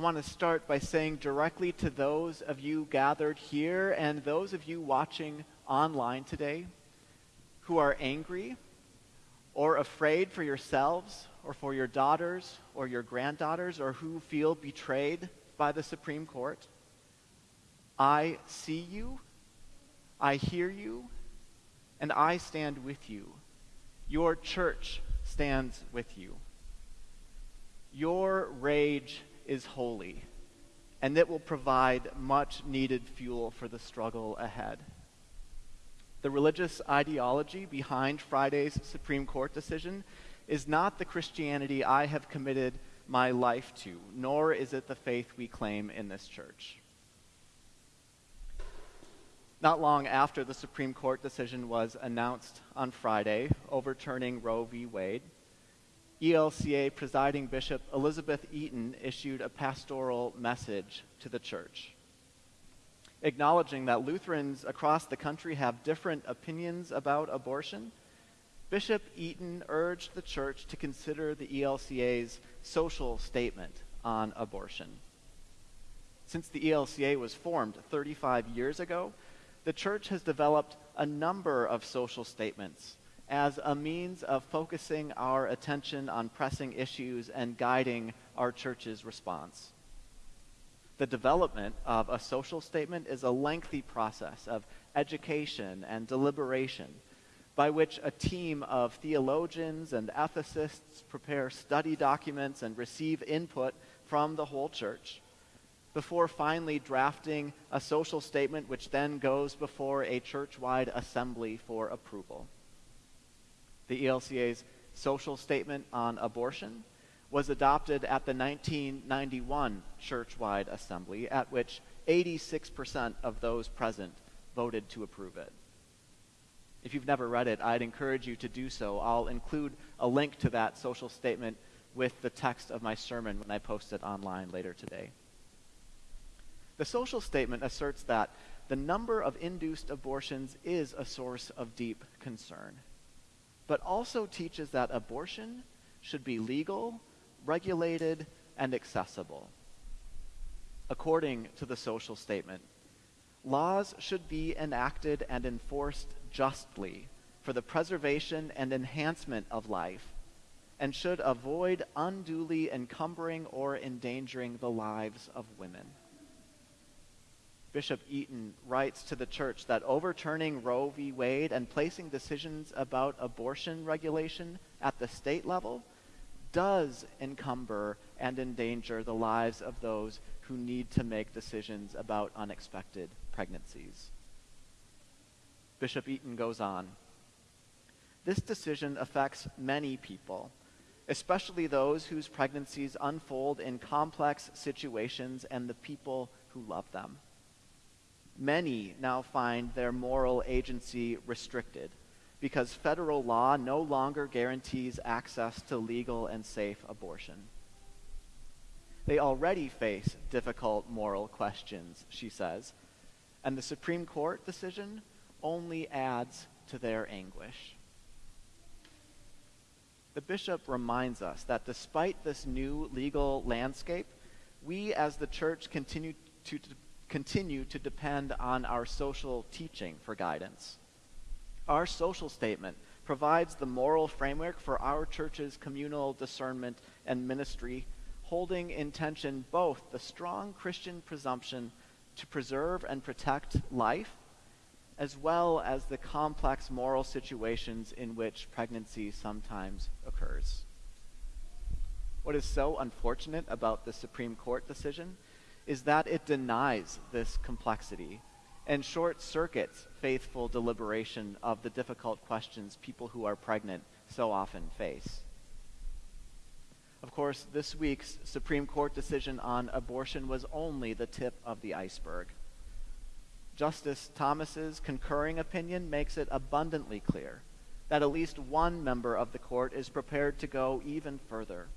I want to start by saying directly to those of you gathered here and those of you watching online today who are angry or afraid for yourselves or for your daughters or your granddaughters or who feel betrayed by the Supreme Court. I see you, I hear you, and I stand with you. Your church stands with you. Your rage is holy, and it will provide much needed fuel for the struggle ahead. The religious ideology behind Friday's Supreme Court decision is not the Christianity I have committed my life to, nor is it the faith we claim in this church. Not long after the Supreme Court decision was announced on Friday, overturning Roe v. Wade, ELCA presiding Bishop Elizabeth Eaton issued a pastoral message to the church, acknowledging that Lutherans across the country have different opinions about abortion. Bishop Eaton urged the church to consider the ELCA's social statement on abortion. Since the ELCA was formed 35 years ago, the church has developed a number of social statements as a means of focusing our attention on pressing issues and guiding our church's response. The development of a social statement is a lengthy process of education and deliberation by which a team of theologians and ethicists prepare study documents and receive input from the whole church before finally drafting a social statement which then goes before a church-wide assembly for approval. The ELCA's social statement on abortion was adopted at the 1991 church-wide assembly at which 86% of those present voted to approve it. If you've never read it, I'd encourage you to do so. I'll include a link to that social statement with the text of my sermon when I post it online later today. The social statement asserts that the number of induced abortions is a source of deep concern, but also teaches that abortion should be legal, regulated, and accessible. According to the social statement, laws should be enacted and enforced justly for the preservation and enhancement of life and should avoid unduly encumbering or endangering the lives of women. Bishop Eaton writes to the church that overturning Roe v. Wade and placing decisions about abortion regulation at the state level does encumber and endanger the lives of those who need to make decisions about unexpected pregnancies. Bishop Eaton goes on. This decision affects many people, especially those whose pregnancies unfold in complex situations and the people who love them many now find their moral agency restricted because federal law no longer guarantees access to legal and safe abortion. They already face difficult moral questions, she says, and the Supreme Court decision only adds to their anguish. The bishop reminds us that despite this new legal landscape, we as the church continue to, continue to depend on our social teaching for guidance. Our social statement provides the moral framework for our church's communal discernment and ministry, holding in tension both the strong Christian presumption to preserve and protect life, as well as the complex moral situations in which pregnancy sometimes occurs. What is so unfortunate about the Supreme Court decision is that it denies this complexity and short circuits faithful deliberation of the difficult questions people who are pregnant so often face. Of course, this week's Supreme Court decision on abortion was only the tip of the iceberg. Justice Thomas's concurring opinion makes it abundantly clear that at least one member of the court is prepared to go even further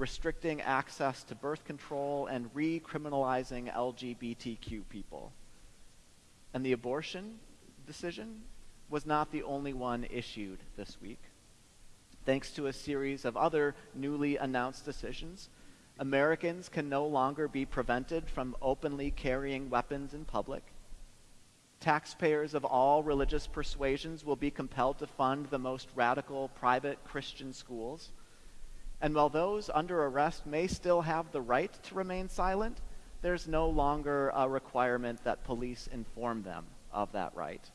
restricting access to birth control and recriminalizing LGBTQ people. And the abortion decision was not the only one issued this week. Thanks to a series of other newly announced decisions, Americans can no longer be prevented from openly carrying weapons in public. Taxpayers of all religious persuasions will be compelled to fund the most radical private Christian schools. And while those under arrest may still have the right to remain silent, there's no longer a requirement that police inform them of that right.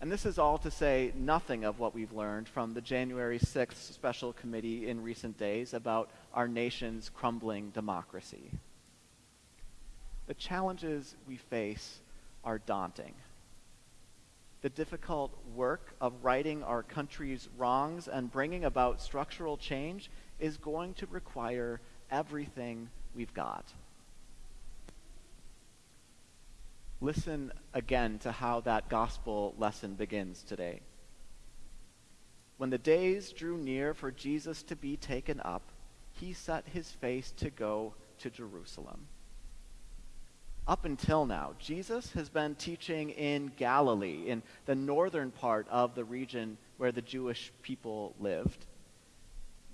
And this is all to say nothing of what we've learned from the January 6th special committee in recent days about our nation's crumbling democracy. The challenges we face are daunting. The difficult work of righting our country's wrongs and bringing about structural change is going to require everything we've got. Listen again to how that gospel lesson begins today. When the days drew near for Jesus to be taken up, he set his face to go to Jerusalem. Up until now, Jesus has been teaching in Galilee, in the northern part of the region where the Jewish people lived.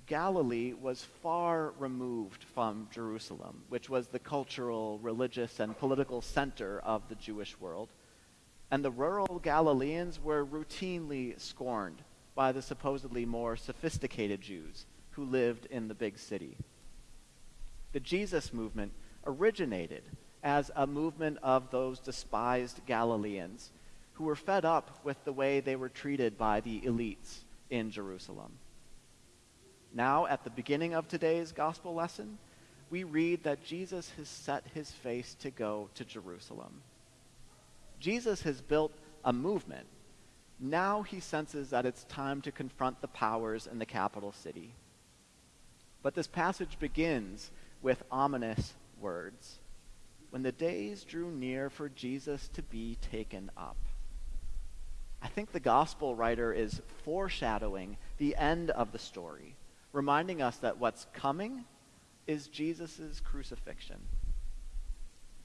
Galilee was far removed from Jerusalem, which was the cultural, religious, and political center of the Jewish world. And the rural Galileans were routinely scorned by the supposedly more sophisticated Jews who lived in the big city. The Jesus movement originated as a movement of those despised Galileans who were fed up with the way they were treated by the elites in Jerusalem. Now, at the beginning of today's gospel lesson, we read that Jesus has set his face to go to Jerusalem. Jesus has built a movement. Now he senses that it's time to confront the powers in the capital city. But this passage begins with ominous words. When the days drew near for Jesus to be taken up. I think the gospel writer is foreshadowing the end of the story reminding us that what's coming is Jesus' crucifixion.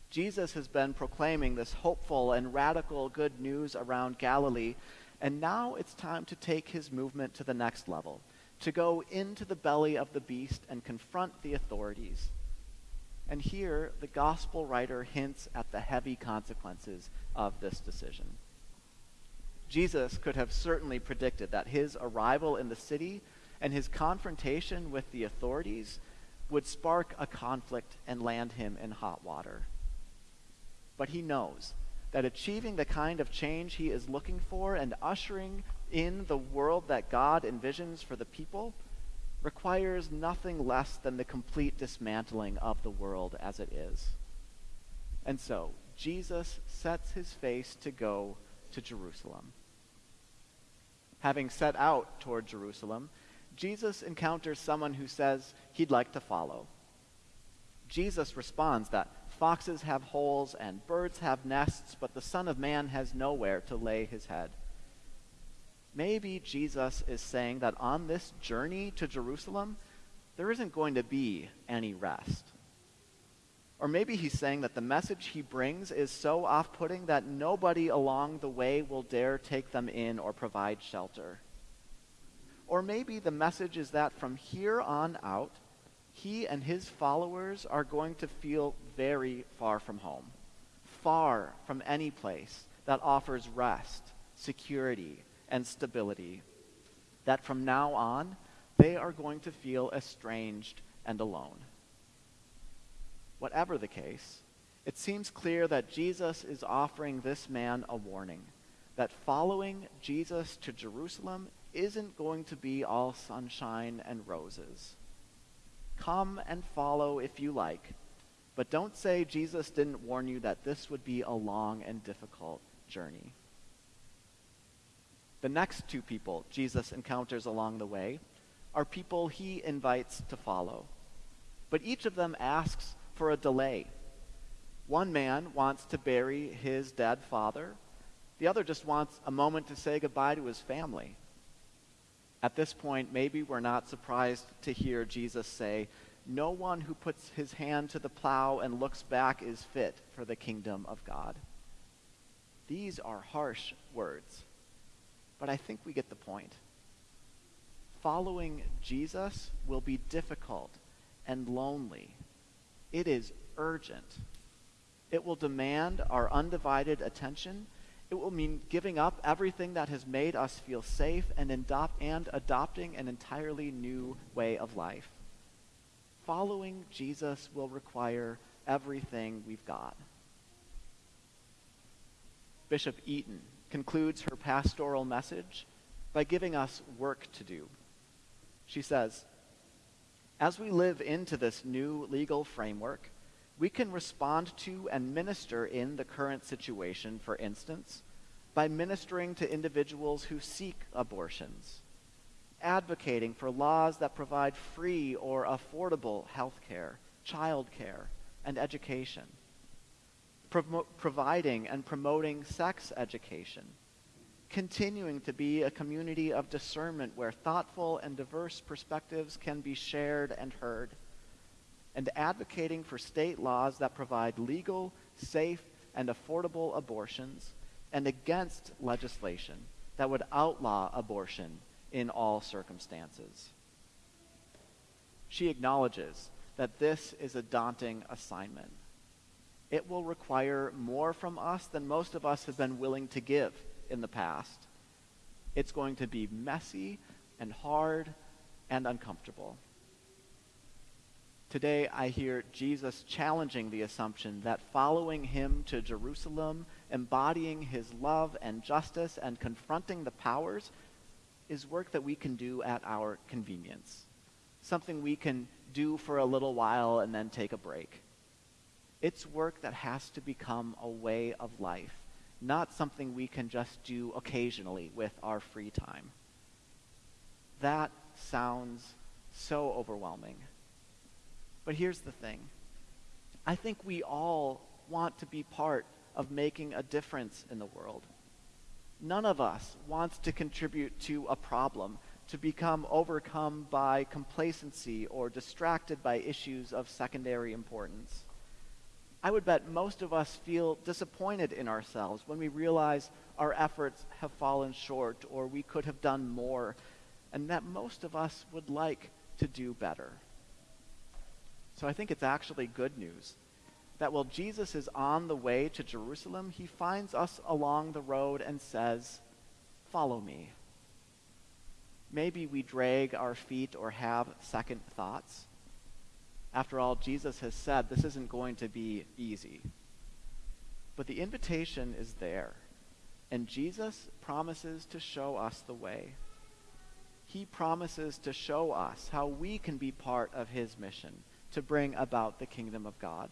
Jesus has been proclaiming this hopeful and radical good news around Galilee, and now it's time to take his movement to the next level, to go into the belly of the beast and confront the authorities. And here, the gospel writer hints at the heavy consequences of this decision. Jesus could have certainly predicted that his arrival in the city and his confrontation with the authorities would spark a conflict and land him in hot water. But he knows that achieving the kind of change he is looking for and ushering in the world that God envisions for the people requires nothing less than the complete dismantling of the world as it is. And so, Jesus sets his face to go to Jerusalem. Having set out toward Jerusalem, Jesus encounters someone who says he'd like to follow. Jesus responds that foxes have holes and birds have nests, but the Son of Man has nowhere to lay his head. Maybe Jesus is saying that on this journey to Jerusalem, there isn't going to be any rest. Or maybe he's saying that the message he brings is so off putting that nobody along the way will dare take them in or provide shelter. Or maybe the message is that from here on out, he and his followers are going to feel very far from home, far from any place that offers rest, security, and stability. That from now on, they are going to feel estranged and alone. Whatever the case, it seems clear that Jesus is offering this man a warning that following Jesus to Jerusalem isn't going to be all sunshine and roses. Come and follow if you like, but don't say Jesus didn't warn you that this would be a long and difficult journey. The next two people Jesus encounters along the way are people he invites to follow. But each of them asks for a delay. One man wants to bury his dead father, the other just wants a moment to say goodbye to his family. At this point, maybe we're not surprised to hear Jesus say, No one who puts his hand to the plow and looks back is fit for the kingdom of God. These are harsh words, but I think we get the point. Following Jesus will be difficult and lonely. It is urgent. It will demand our undivided attention. It will mean giving up everything that has made us feel safe and, adopt, and adopting an entirely new way of life. Following Jesus will require everything we've got. Bishop Eaton concludes her pastoral message by giving us work to do. She says, As we live into this new legal framework, we can respond to and minister in the current situation, for instance, by ministering to individuals who seek abortions, advocating for laws that provide free or affordable health care, child care, and education providing and promoting sex education, continuing to be a community of discernment where thoughtful and diverse perspectives can be shared and heard, and advocating for state laws that provide legal, safe, and affordable abortions, and against legislation that would outlaw abortion in all circumstances. She acknowledges that this is a daunting assignment it will require more from us than most of us have been willing to give in the past. It's going to be messy and hard and uncomfortable. Today, I hear Jesus challenging the assumption that following him to Jerusalem, embodying his love and justice, and confronting the powers is work that we can do at our convenience, something we can do for a little while and then take a break. It's work that has to become a way of life, not something we can just do occasionally with our free time. That sounds so overwhelming. But here's the thing I think we all want to be part of making a difference in the world. None of us wants to contribute to a problem, to become overcome by complacency or distracted by issues of secondary importance. I would bet most of us feel disappointed in ourselves when we realize our efforts have fallen short or we could have done more, and that most of us would like to do better. So I think it's actually good news that while Jesus is on the way to Jerusalem, he finds us along the road and says, Follow me. Maybe we drag our feet or have second thoughts. After all, Jesus has said this isn't going to be easy. But the invitation is there, and Jesus promises to show us the way. He promises to show us how we can be part of his mission to bring about the kingdom of God.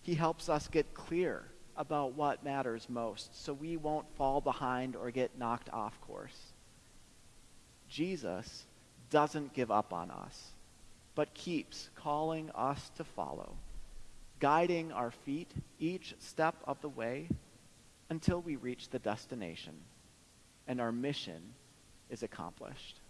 He helps us get clear about what matters most so we won't fall behind or get knocked off course. Jesus doesn't give up on us but keeps calling us to follow, guiding our feet each step of the way until we reach the destination and our mission is accomplished.